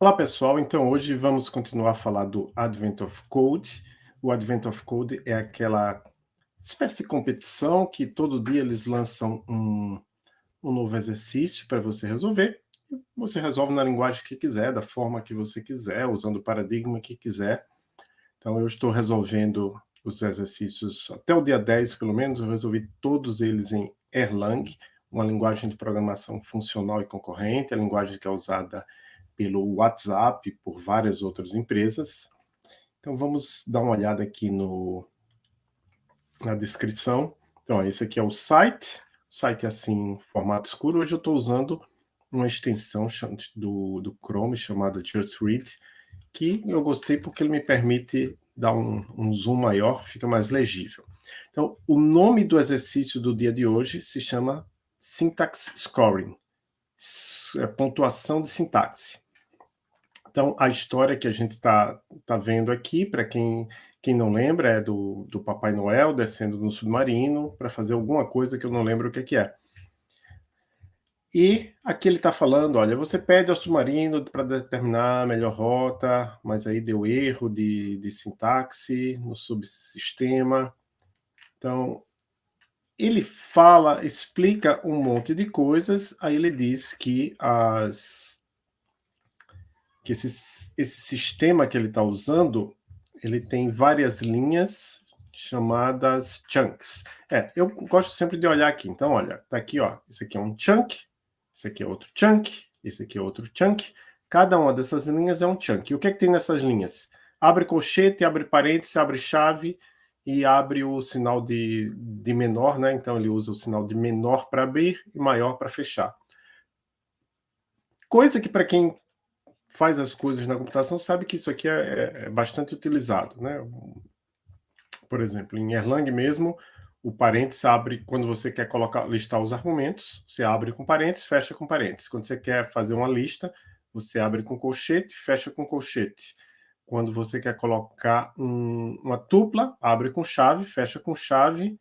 Olá pessoal, então hoje vamos continuar a falar do Advent of Code. O Advent of Code é aquela espécie de competição que todo dia eles lançam um, um novo exercício para você resolver. Você resolve na linguagem que quiser, da forma que você quiser, usando o paradigma que quiser. Então eu estou resolvendo os exercícios até o dia 10, pelo menos, eu resolvi todos eles em Erlang, uma linguagem de programação funcional e concorrente, a linguagem que é usada pelo WhatsApp, por várias outras empresas. Então vamos dar uma olhada aqui no, na descrição. Então, esse aqui é o site, o site é assim, formato escuro. Hoje eu estou usando uma extensão do, do Chrome chamada Just Read, que eu gostei porque ele me permite dar um, um zoom maior, fica mais legível. Então, o nome do exercício do dia de hoje se chama Syntax Scoring, é pontuação de sintaxe. Então, a história que a gente está tá vendo aqui, para quem, quem não lembra, é do, do Papai Noel descendo no submarino para fazer alguma coisa que eu não lembro o que, que é. E aqui ele está falando, olha, você pede ao submarino para determinar a melhor rota, mas aí deu erro de, de sintaxe no subsistema. Então, ele fala, explica um monte de coisas, aí ele diz que as que esse, esse sistema que ele está usando, ele tem várias linhas chamadas chunks. É, eu gosto sempre de olhar aqui. Então, olha, tá aqui, ó. Esse aqui é um chunk, esse aqui é outro chunk, esse aqui é outro chunk. Cada uma dessas linhas é um chunk. E o que é que tem nessas linhas? Abre colchete, abre parênteses, abre chave e abre o sinal de, de menor, né? Então, ele usa o sinal de menor para abrir e maior para fechar. Coisa que para quem faz as coisas na computação sabe que isso aqui é, é, é bastante utilizado. Né? Por exemplo, em Erlang mesmo, o parênteses abre, quando você quer colocar, listar os argumentos, você abre com parênteses, fecha com parênteses. Quando você quer fazer uma lista, você abre com colchete, fecha com colchete. Quando você quer colocar um, uma tupla, abre com chave, fecha com chave,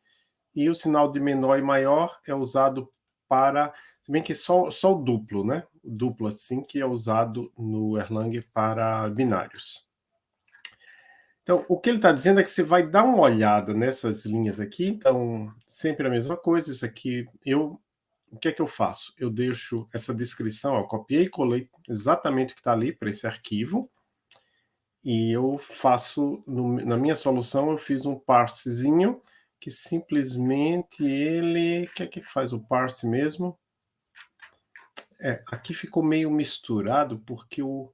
e o sinal de menor e maior é usado para se bem que só, só o duplo, né? Duplo assim que é usado no Erlang para binários. Então, o que ele está dizendo é que você vai dar uma olhada nessas linhas aqui. Então, sempre a mesma coisa. Isso aqui, eu, o que é que eu faço? Eu deixo essa descrição, eu copiei e colei exatamente o que está ali para esse arquivo. E eu faço, no, na minha solução, eu fiz um parsezinho que simplesmente ele... O que é que faz o parse mesmo? É, aqui ficou meio misturado, porque o,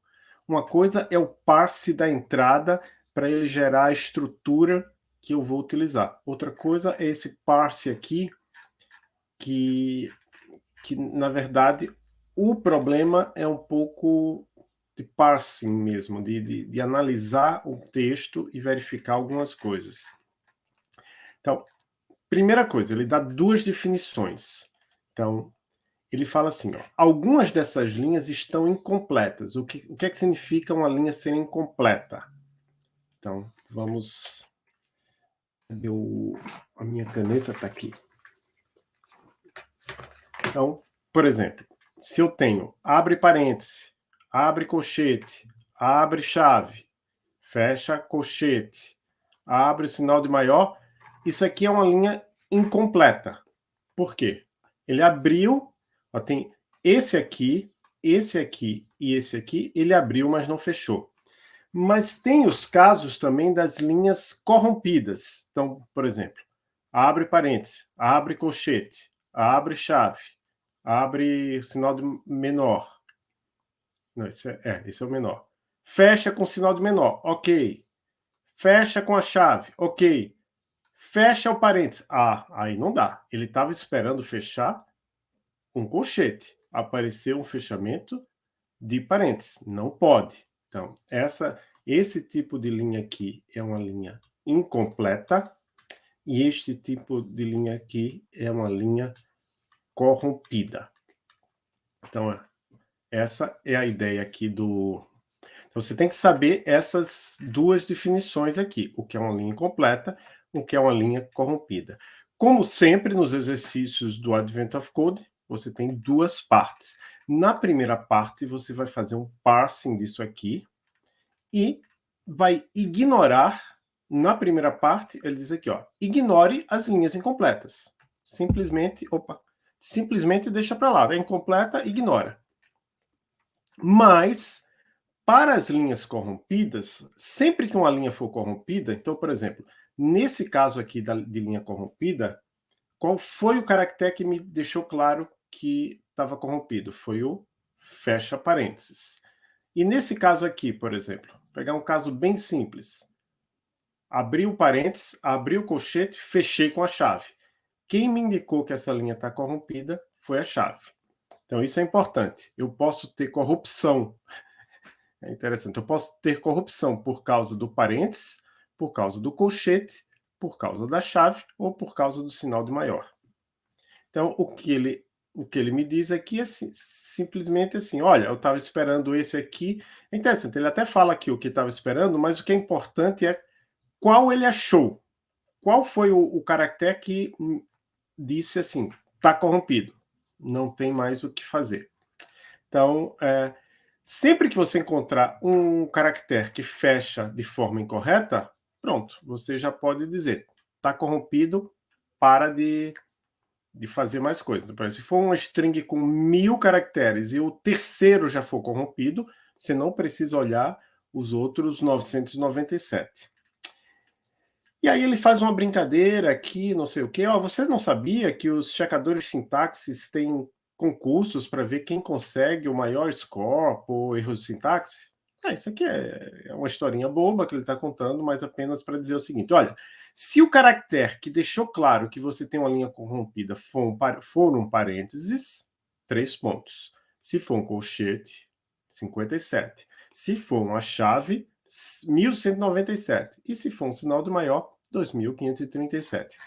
uma coisa é o parse da entrada para ele gerar a estrutura que eu vou utilizar. Outra coisa é esse parse aqui, que, que na verdade o problema é um pouco de parsing mesmo, de, de, de analisar o texto e verificar algumas coisas. Então, primeira coisa, ele dá duas definições. Então, ele fala assim, ó, algumas dessas linhas estão incompletas. O que, o que é que significa uma linha ser incompleta? Então, vamos... A minha caneta está aqui. Então, por exemplo, se eu tenho abre parêntese, abre colchete, abre chave, fecha colchete, abre o sinal de maior, isso aqui é uma linha incompleta. Por quê? Ele abriu Ó, tem esse aqui, esse aqui e esse aqui, ele abriu, mas não fechou. Mas tem os casos também das linhas corrompidas. Então, por exemplo, abre parênteses, abre colchete, abre chave, abre sinal de menor. Não, esse é, é, esse é o menor. Fecha com sinal de menor, ok. Fecha com a chave, ok. Fecha o parênteses. Ah, aí não dá. Ele estava esperando fechar um colchete, apareceu um fechamento de parênteses. Não pode. Então, essa, esse tipo de linha aqui é uma linha incompleta e este tipo de linha aqui é uma linha corrompida. Então, essa é a ideia aqui do... Então, você tem que saber essas duas definições aqui, o que é uma linha incompleta, o que é uma linha corrompida. Como sempre nos exercícios do Advent of Code, você tem duas partes. Na primeira parte, você vai fazer um parsing disso aqui e vai ignorar, na primeira parte, ele diz aqui, ó, ignore as linhas incompletas. Simplesmente, opa, simplesmente deixa para lá, é incompleta, ignora. Mas, para as linhas corrompidas, sempre que uma linha for corrompida, então, por exemplo, nesse caso aqui da, de linha corrompida, qual foi o caractere que me deixou claro que estava corrompido? Foi o fecha parênteses. E nesse caso aqui, por exemplo, pegar um caso bem simples. Abri o parênteses, abri o colchete, fechei com a chave. Quem me indicou que essa linha está corrompida foi a chave. Então, isso é importante. Eu posso ter corrupção. É interessante. Eu posso ter corrupção por causa do parênteses, por causa do colchete, por causa da chave ou por causa do sinal de maior. Então, o que ele, o que ele me diz aqui é assim, simplesmente assim, olha, eu estava esperando esse aqui. É interessante, ele até fala aqui o que estava esperando, mas o que é importante é qual ele achou. Qual foi o, o caractere que disse assim, está corrompido, não tem mais o que fazer. Então, é, sempre que você encontrar um caractere que fecha de forma incorreta, pronto, você já pode dizer, está corrompido, para de, de fazer mais coisas. Se for uma string com mil caracteres e o terceiro já for corrompido, você não precisa olhar os outros 997. E aí ele faz uma brincadeira aqui, não sei o quê. Ó, você não sabia que os checadores de sintaxes têm concursos para ver quem consegue o maior score por erro de sintaxe? É, isso aqui é, é uma historinha boba que ele está contando, mas apenas para dizer o seguinte, olha, se o caractere que deixou claro que você tem uma linha corrompida for um, for um parênteses, três pontos. Se for um colchete, 57. Se for uma chave, 1197. E se for um sinal do maior, 2537.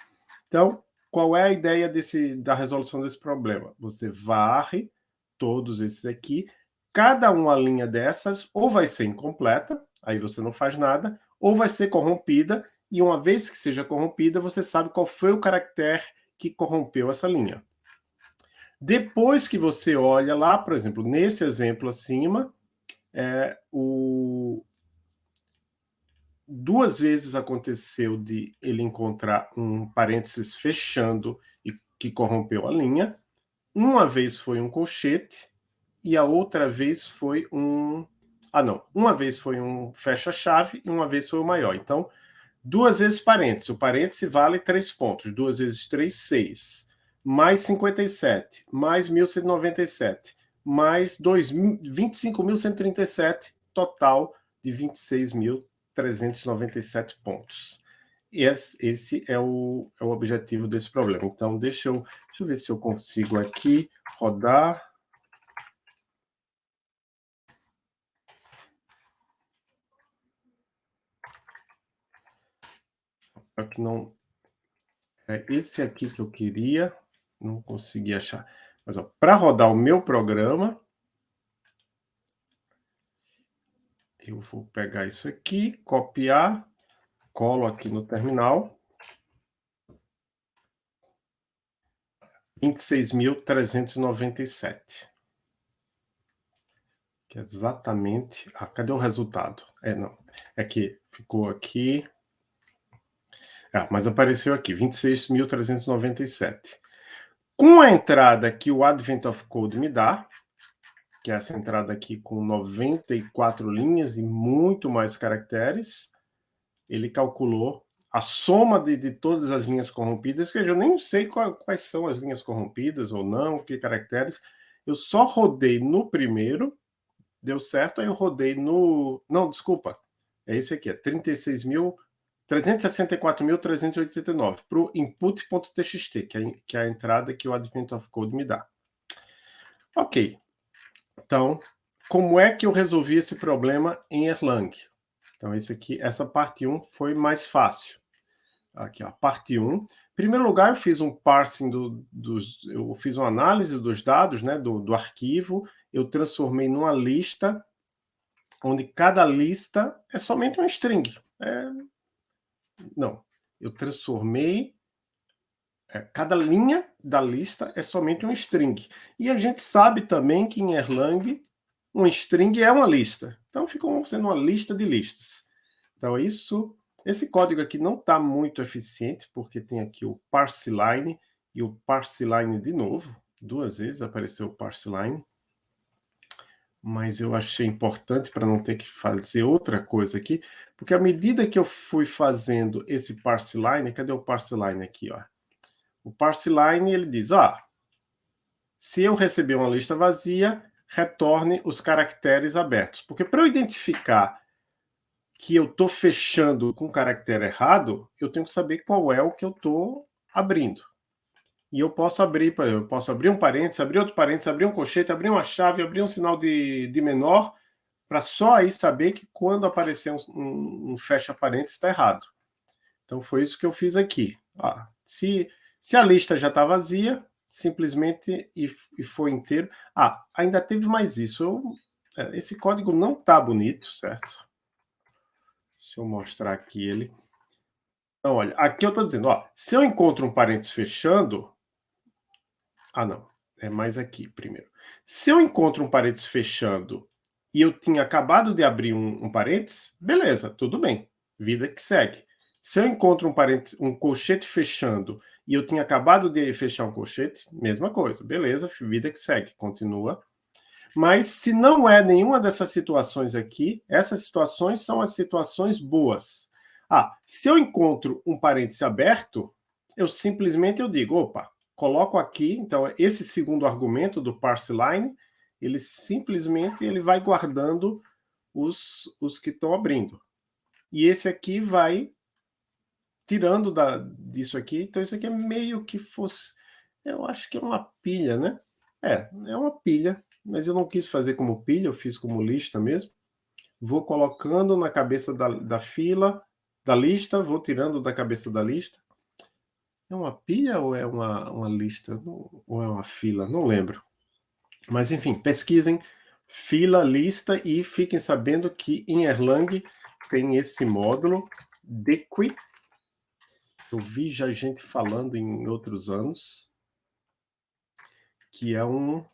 Então, qual é a ideia desse, da resolução desse problema? Você varre todos esses aqui cada uma linha dessas ou vai ser incompleta, aí você não faz nada, ou vai ser corrompida, e uma vez que seja corrompida, você sabe qual foi o caractere que corrompeu essa linha. Depois que você olha lá, por exemplo, nesse exemplo acima, é, o... duas vezes aconteceu de ele encontrar um parênteses fechando e que corrompeu a linha. Uma vez foi um colchete, e a outra vez foi um... Ah, não. Uma vez foi um fecha-chave e uma vez foi o maior. Então, duas vezes parênteses. O parêntese vale três pontos. Duas vezes três, seis. Mais 57. Mais 1197. Mais 25.137. Total de 26.397 pontos. Esse, esse é, o, é o objetivo desse problema. Então, deixa eu, deixa eu ver se eu consigo aqui rodar Só que não... É esse aqui que eu queria, não consegui achar. Mas, para rodar o meu programa, eu vou pegar isso aqui, copiar, colo aqui no terminal. 26.397. Que é exatamente... Ah, cadê o resultado? É, não. É que ficou aqui... Ah, mas apareceu aqui, 26.397. Com a entrada que o Advent of Code me dá, que é essa entrada aqui com 94 linhas e muito mais caracteres, ele calculou a soma de, de todas as linhas corrompidas, que eu nem sei qual, quais são as linhas corrompidas ou não, que caracteres. Eu só rodei no primeiro, deu certo, aí eu rodei no... Não, desculpa, é esse aqui, é 36.000 364.389 para o input.txt, que, é, que é a entrada que o Advent of Code me dá. Ok. Então, como é que eu resolvi esse problema em Erlang? Então, esse aqui, essa parte 1 foi mais fácil. Aqui, ó, parte 1. Em primeiro lugar, eu fiz um parsing do, dos... Eu fiz uma análise dos dados, né, do, do arquivo. Eu transformei numa lista, onde cada lista é somente um string. É não, eu transformei é, cada linha da lista é somente um string. E a gente sabe também que em Erlang, um string é uma lista. Então, fica sendo uma lista de listas. Então, isso, esse código aqui não está muito eficiente, porque tem aqui o parseLine e o parseLine de novo. Duas vezes apareceu o parseLine mas eu achei importante para não ter que fazer outra coisa aqui, porque à medida que eu fui fazendo esse parseline, cadê o parseline aqui, ó? O parseline, ele diz, ó, se eu receber uma lista vazia, retorne os caracteres abertos. Porque para eu identificar que eu estou fechando com caractere errado, eu tenho que saber qual é o que eu estou abrindo. E eu posso abrir, eu posso abrir um parênteses, abrir outro parênteses, abrir um colchete, abrir uma chave, abrir um sinal de, de menor, para só aí saber que quando aparecer um, um, um fecha parênteses está errado. Então foi isso que eu fiz aqui. Ah, se, se a lista já está vazia, simplesmente e, e foi inteiro. Ah, ainda teve mais isso. Eu, é, esse código não está bonito, certo? Deixa eu mostrar aqui ele. Então, olha, aqui eu estou dizendo, ó, se eu encontro um parênteses fechando, ah, não. É mais aqui primeiro. Se eu encontro um parênteses fechando e eu tinha acabado de abrir um, um parênteses, beleza, tudo bem. Vida que segue. Se eu encontro um, um colchete fechando e eu tinha acabado de fechar um colchete, mesma coisa. Beleza, vida que segue, continua. Mas se não é nenhuma dessas situações aqui, essas situações são as situações boas. Ah, se eu encontro um parêntese aberto, eu simplesmente eu digo, opa, coloco aqui, então, esse segundo argumento do parseLine, ele simplesmente ele vai guardando os, os que estão abrindo. E esse aqui vai tirando da, disso aqui, então isso aqui é meio que fosse, eu acho que é uma pilha, né? É, é uma pilha, mas eu não quis fazer como pilha, eu fiz como lista mesmo. Vou colocando na cabeça da, da fila, da lista, vou tirando da cabeça da lista, é uma pilha ou é uma, uma lista? Ou é uma fila? Não lembro. Mas, enfim, pesquisem fila, lista e fiquem sabendo que em Erlang tem esse módulo dequi. Eu vi já gente falando em outros anos que é um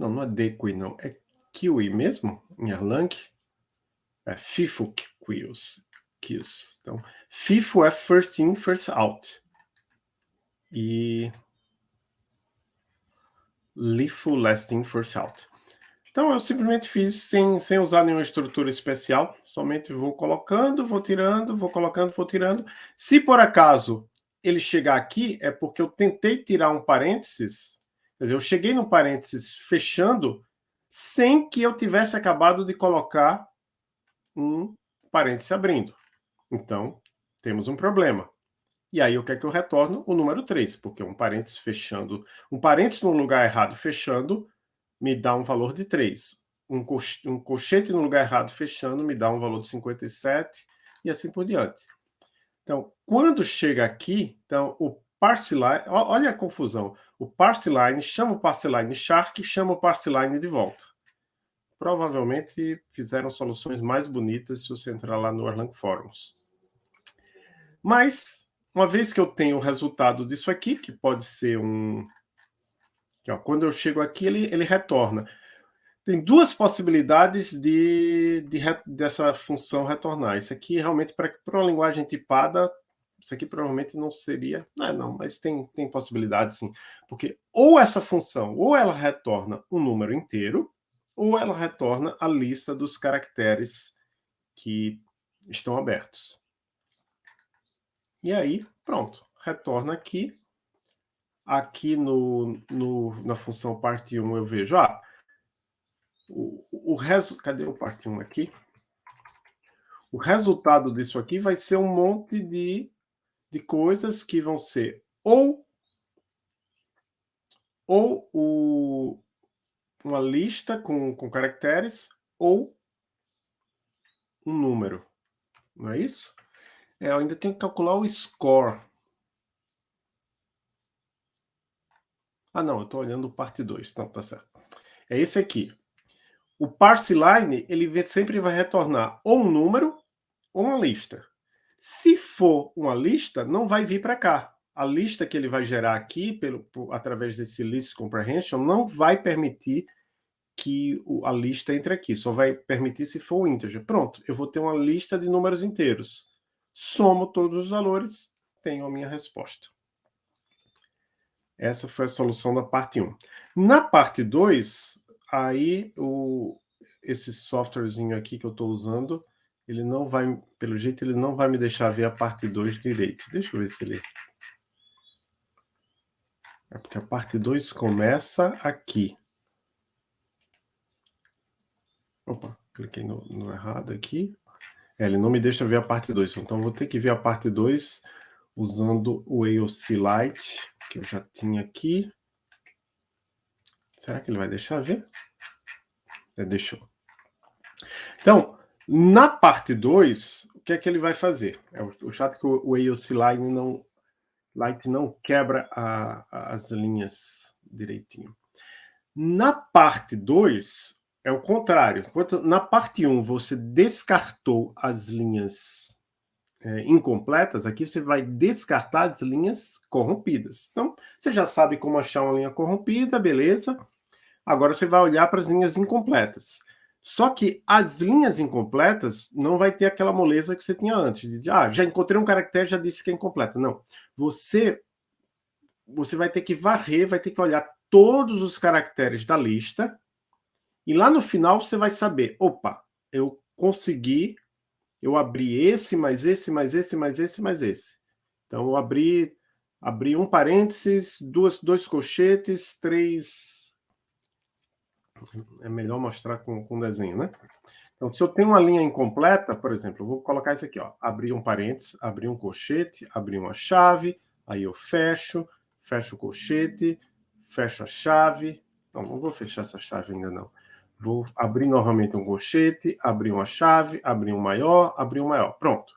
Não, não é dequi, não. É kiwi mesmo, em Erlang. É FIFO queues. queues. Então, FIFO é first in, first out. E LIFO, last in, first out. Então, eu simplesmente fiz sem, sem usar nenhuma estrutura especial. Somente vou colocando, vou tirando, vou colocando, vou tirando. Se por acaso ele chegar aqui, é porque eu tentei tirar um parênteses Quer dizer, eu cheguei no parênteses fechando sem que eu tivesse acabado de colocar um parênteses abrindo. Então, temos um problema. E aí, o que é que eu retorno? O número 3, porque um parênteses fechando, um parênteses no lugar errado fechando, me dá um valor de 3. Um, um colchete no lugar errado fechando me dá um valor de 57 e assim por diante. Então, quando chega aqui, então, o parseline, olha a confusão. O parseline chama o parseline shark, chama o parseline de volta. Provavelmente fizeram soluções mais bonitas se você entrar lá no Erlang Forums. Mas, uma vez que eu tenho o resultado disso aqui, que pode ser um... Ó, quando eu chego aqui, ele, ele retorna. Tem duas possibilidades de, de, dessa função retornar. Isso aqui, realmente, para uma linguagem tipada, isso aqui provavelmente não seria... Não, é, não, mas tem, tem possibilidade sim. Porque ou essa função, ou ela retorna um número inteiro, ou ela retorna a lista dos caracteres que estão abertos. E aí, pronto, retorna aqui. Aqui no, no, na função parte 1 eu vejo, ah, o, o resto, cadê o parte 1 aqui? O resultado disso aqui vai ser um monte de de coisas que vão ser ou, ou o, uma lista com, com caracteres ou um número. Não é isso? É, eu ainda tenho que calcular o score. Ah, não, eu estou olhando parte 2. Não, tá certo. É esse aqui. o parse line, ele sempre vai retornar ou um número ou uma lista. Se for uma lista, não vai vir para cá. A lista que ele vai gerar aqui, pelo, por, através desse list comprehension, não vai permitir que a lista entre aqui. Só vai permitir se for um integer. Pronto, eu vou ter uma lista de números inteiros. Somo todos os valores, tenho a minha resposta. Essa foi a solução da parte 1. Na parte 2, aí o, esse softwarezinho aqui que eu estou usando, ele não vai, pelo jeito, ele não vai me deixar ver a parte 2 direito. Deixa eu ver se ele... É porque a parte 2 começa aqui. Opa, cliquei no, no errado aqui. É, ele não me deixa ver a parte 2, então vou ter que ver a parte 2 usando o AOC Lite, que eu já tinha aqui. Será que ele vai deixar ver? É, deixou. Então, na parte 2, o que é que ele vai fazer? É o chato que o AOC Light não, Light não quebra a, a, as linhas direitinho. Na parte 2, é o contrário. Enquanto na parte 1 um, você descartou as linhas é, incompletas, aqui você vai descartar as linhas corrompidas. Então, você já sabe como achar uma linha corrompida, beleza? Agora você vai olhar para as linhas incompletas. Só que as linhas incompletas não vai ter aquela moleza que você tinha antes. De, ah, já encontrei um caractere, já disse que é incompleta. Não. Você, você vai ter que varrer, vai ter que olhar todos os caracteres da lista. E lá no final você vai saber, opa, eu consegui, eu abri esse, mais esse, mais esse, mais esse, mais esse. Então eu abri, abri um parênteses, duas, dois colchetes, três é melhor mostrar com, com desenho, né? Então, se eu tenho uma linha incompleta, por exemplo, eu vou colocar isso aqui, ó, abrir um parênteses, abrir um colchete, abrir uma chave, aí eu fecho, fecho o colchete, fecho a chave, não, não vou fechar essa chave ainda não. Vou abrir novamente um colchete, abrir uma chave, abrir um maior, abrir um maior. Pronto.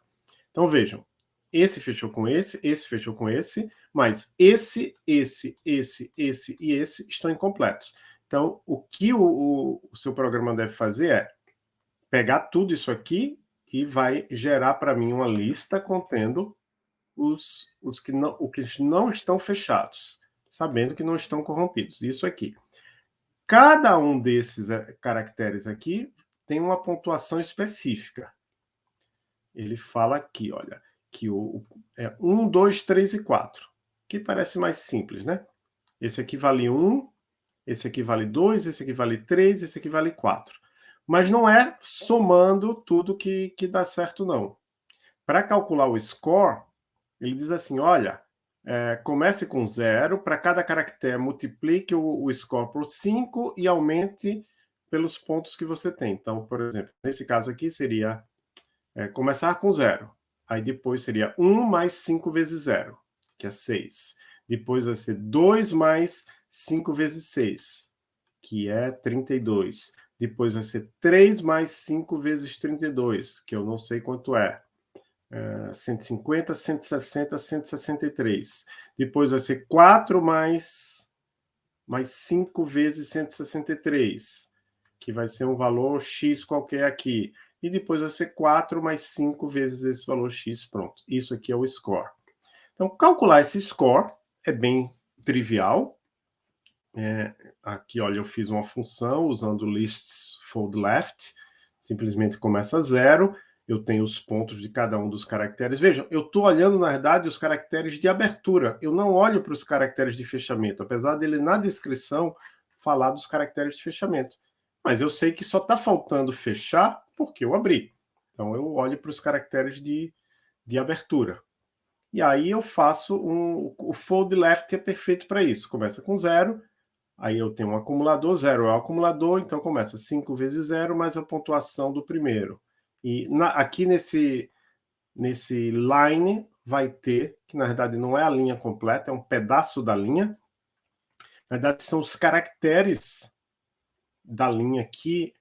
Então vejam, esse fechou com esse, esse fechou com esse, mas esse, esse, esse, esse e esse estão incompletos. Então, o que o, o, o seu programa deve fazer é pegar tudo isso aqui e vai gerar para mim uma lista contendo os, os que, não, o que não estão fechados, sabendo que não estão corrompidos. Isso aqui. Cada um desses eh, caracteres aqui tem uma pontuação específica. Ele fala aqui, olha, que o, é 1, 2, 3 e 4, que parece mais simples, né? Esse aqui vale 1, esse aqui vale 2, esse aqui vale 3, esse aqui vale 4. Mas não é somando tudo que, que dá certo, não. Para calcular o score, ele diz assim, olha, é, comece com 0, para cada caractere multiplique o, o score por 5 e aumente pelos pontos que você tem. Então, por exemplo, nesse caso aqui seria é, começar com 0. Aí depois seria 1 mais 5 vezes 0, que é 6. Depois vai ser 2 mais 5 vezes 6, que é 32. Depois vai ser 3 mais 5 vezes 32, que eu não sei quanto é. é 150, 160, 163. Depois vai ser 4 mais, mais 5 vezes 163, que vai ser um valor x qualquer aqui. E depois vai ser 4 mais 5 vezes esse valor x, pronto. Isso aqui é o score. Então, calcular esse score é bem trivial, é, aqui, olha, eu fiz uma função usando lists fold left, simplesmente começa zero, eu tenho os pontos de cada um dos caracteres. Vejam, eu estou olhando, na verdade, os caracteres de abertura. Eu não olho para os caracteres de fechamento, apesar dele, na descrição, falar dos caracteres de fechamento. Mas eu sei que só está faltando fechar porque eu abri. Então, eu olho para os caracteres de, de abertura. E aí eu faço um... O fold left é perfeito para isso. Começa com zero, Aí eu tenho um acumulador, zero é o acumulador, então começa 5 vezes zero mais a pontuação do primeiro. E na, aqui nesse, nesse line vai ter, que na verdade não é a linha completa, é um pedaço da linha. Na verdade são os caracteres da linha que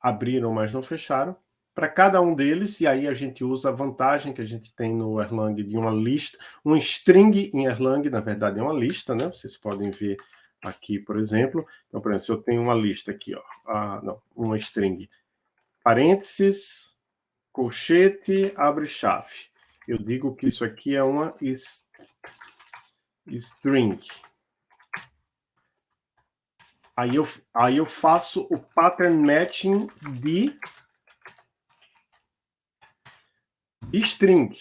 abriram, mas não fecharam. Para cada um deles, e aí a gente usa a vantagem que a gente tem no Erlang de uma lista, um string em Erlang, na verdade é uma lista, né? Vocês podem ver aqui, por exemplo. Então, por exemplo, se eu tenho uma lista aqui, ó, não, uma string, parênteses, colchete, abre chave. Eu digo que isso aqui é uma string. Aí eu, aí eu faço o pattern matching de string.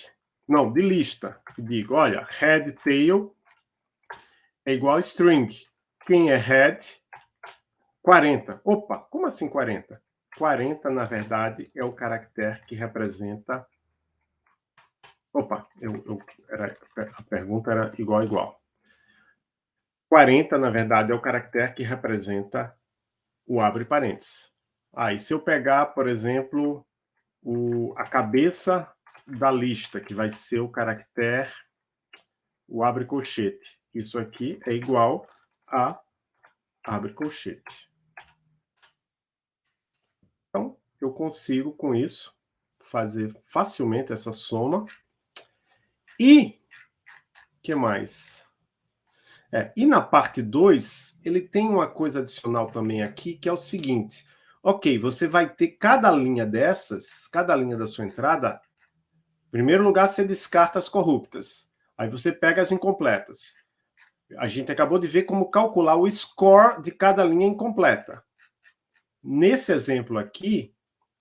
Não, de lista. Digo, olha, head, tail é igual a string. Quem é head? 40. Opa, como assim 40? 40, na verdade, é o caractere que representa... Opa, eu, eu, era, a pergunta era igual, igual. 40, na verdade, é o caractere que representa o abre parênteses. Aí, se eu pegar, por exemplo, o, a cabeça da lista, que vai ser o caractere, o abre colchete. Isso aqui é igual a abre colchete. Então, eu consigo, com isso, fazer facilmente essa soma. E, que mais? É, e na parte 2, ele tem uma coisa adicional também aqui, que é o seguinte. Ok, você vai ter cada linha dessas, cada linha da sua entrada, em primeiro lugar, você descarta as corruptas. Aí você pega as incompletas. A gente acabou de ver como calcular o score de cada linha incompleta. Nesse exemplo aqui,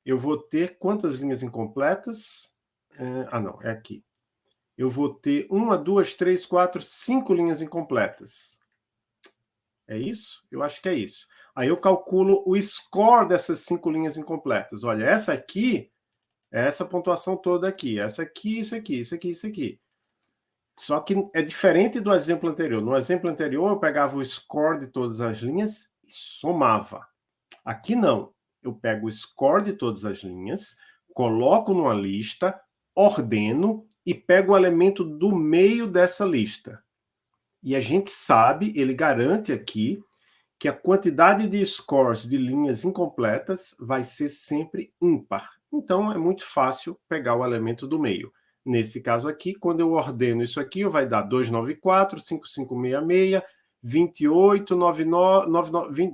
eu vou ter quantas linhas incompletas? É, ah, não, é aqui eu vou ter uma, duas, três, quatro, cinco linhas incompletas. É isso? Eu acho que é isso. Aí eu calculo o score dessas cinco linhas incompletas. Olha, essa aqui é essa pontuação toda aqui. Essa aqui, isso aqui, isso aqui, isso aqui. Só que é diferente do exemplo anterior. No exemplo anterior, eu pegava o score de todas as linhas e somava. Aqui não. Eu pego o score de todas as linhas, coloco numa lista, ordeno e pego o elemento do meio dessa lista. E a gente sabe, ele garante aqui, que a quantidade de scores de linhas incompletas vai ser sempre ímpar. Então, é muito fácil pegar o elemento do meio. Nesse caso aqui, quando eu ordeno isso aqui, vai dar 294, 5566, 28, 99,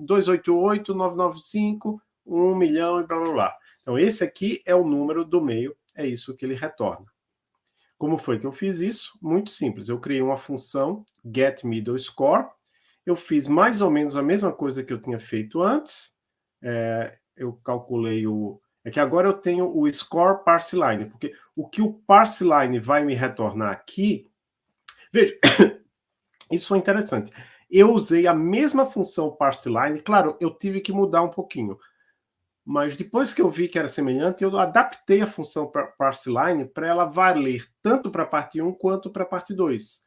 288, 995, 1 milhão e blá blá blá. Então, esse aqui é o número do meio, é isso que ele retorna. Como foi que eu fiz isso? Muito simples. Eu criei uma função getMiddleScore. Eu fiz mais ou menos a mesma coisa que eu tinha feito antes. É, eu calculei o... É que agora eu tenho o score parseLine, porque o que o parseLine vai me retornar aqui... Veja, isso foi interessante. Eu usei a mesma função parseLine. Claro, eu tive que mudar um pouquinho. Mas depois que eu vi que era semelhante, eu adaptei a função parseLine para ela valer tanto para a parte 1 quanto para a parte 2.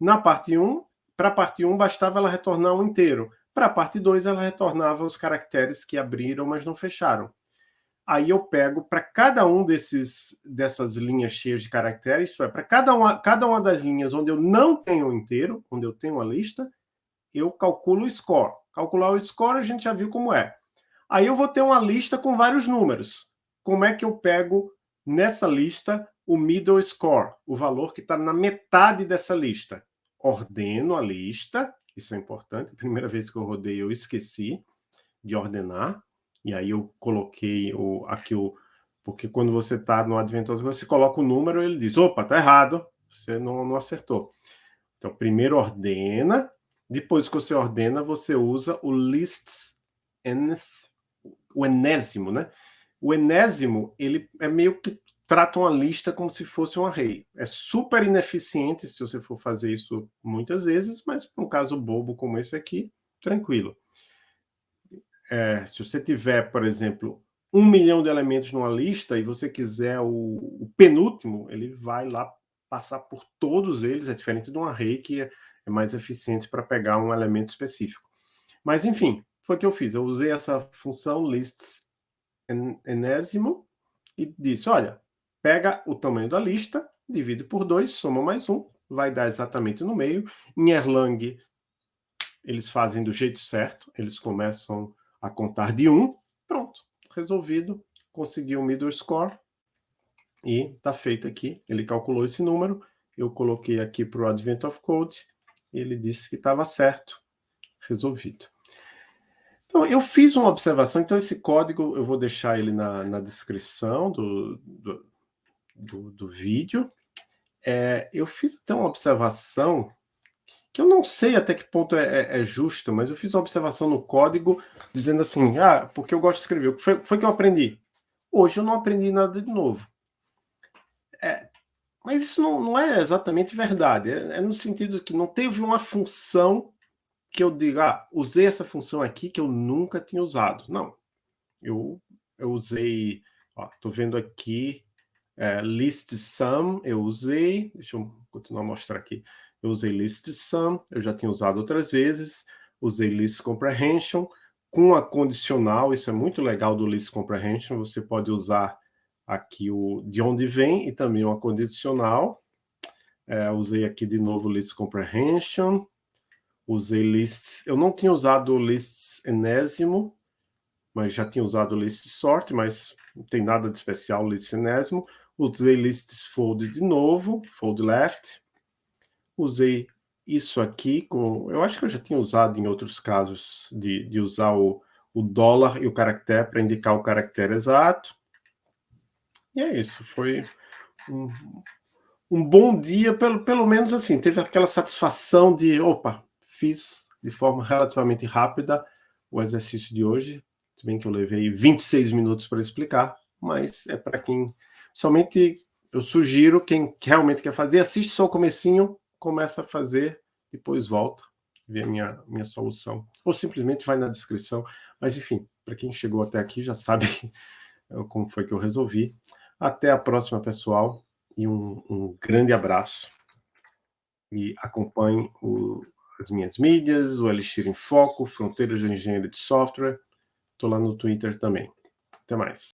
Na parte 1, para a parte 1 bastava ela retornar um inteiro. Para a parte 2, ela retornava os caracteres que abriram, mas não fecharam. Aí eu pego para cada um desses, dessas linhas cheias de caracteres, isso é, para cada uma, cada uma das linhas onde eu não tenho um inteiro, onde eu tenho uma lista, eu calculo o score. Calcular o score a gente já viu como é. Aí eu vou ter uma lista com vários números. Como é que eu pego nessa lista o middle score, o valor que está na metade dessa lista? Ordeno a lista, isso é importante, primeira vez que eu rodei eu esqueci de ordenar, e aí eu coloquei o, aqui o... Porque quando você está no Adventure, você coloca o número ele diz, opa, está errado, você não, não acertou. Então, primeiro ordena, depois que você ordena, você usa o lists nth o enésimo, né? O enésimo, ele é meio que trata uma lista como se fosse um array. É super ineficiente se você for fazer isso muitas vezes, mas para um caso bobo como esse aqui, tranquilo. É, se você tiver, por exemplo, um milhão de elementos numa lista e você quiser o, o, penúltimo, ele vai lá passar por todos eles, é diferente de um array que é, é mais eficiente para pegar um elemento específico. Mas, enfim, foi o que eu fiz. Eu usei essa função lists enésimo e disse, olha, pega o tamanho da lista, divide por 2, soma mais um, vai dar exatamente no meio. Em Erlang, eles fazem do jeito certo, eles começam a contar de 1, um, pronto, resolvido, consegui o middle score, e está feito aqui. Ele calculou esse número, eu coloquei aqui para o Advent of Code, ele disse que estava certo, resolvido. Então, eu fiz uma observação, então esse código eu vou deixar ele na, na descrição do, do, do, do vídeo. É, eu fiz até uma observação que eu não sei até que ponto é, é, é, justa, mas eu fiz uma observação no código dizendo assim, ah, porque eu gosto de escrever. O que foi, foi que eu aprendi? Hoje eu não aprendi nada de novo. É, mas isso não, não, é exatamente verdade. É, é, no sentido que não teve uma função que eu diga, ah, usei essa função aqui que eu nunca tinha usado. Não, eu, eu usei, estou vendo aqui, é, list sum, eu usei, deixa eu continuar a mostrar aqui, eu usei list sum, eu já tinha usado outras vezes, usei list comprehension, com a condicional, isso é muito legal do list comprehension, você pode usar aqui o de onde vem e também uma condicional, é, usei aqui de novo list comprehension, usei lists, eu não tinha usado lists enésimo, mas já tinha usado list sort, mas não tem nada de especial list enésimo. Usei lists fold de novo, fold left. Usei isso aqui, com, eu acho que eu já tinha usado em outros casos, de, de usar o, o dólar e o caractere para indicar o caractere exato. E é isso, foi um, um bom dia, pelo, pelo menos assim, teve aquela satisfação de, opa, fiz de forma relativamente rápida o exercício de hoje, se bem que eu levei 26 minutos para explicar, mas é para quem... Somente eu sugiro, quem realmente quer fazer, assiste só o comecinho, começa a fazer, depois volta, vê a minha, minha solução. Ou simplesmente vai na descrição. Mas enfim, para quem chegou até aqui já sabe como foi que eu resolvi. Até a próxima, pessoal, e um, um grande abraço. E acompanhe o, as minhas mídias, o Elixir em Foco, Fronteiras de Engenharia de Software. Estou lá no Twitter também. Até mais.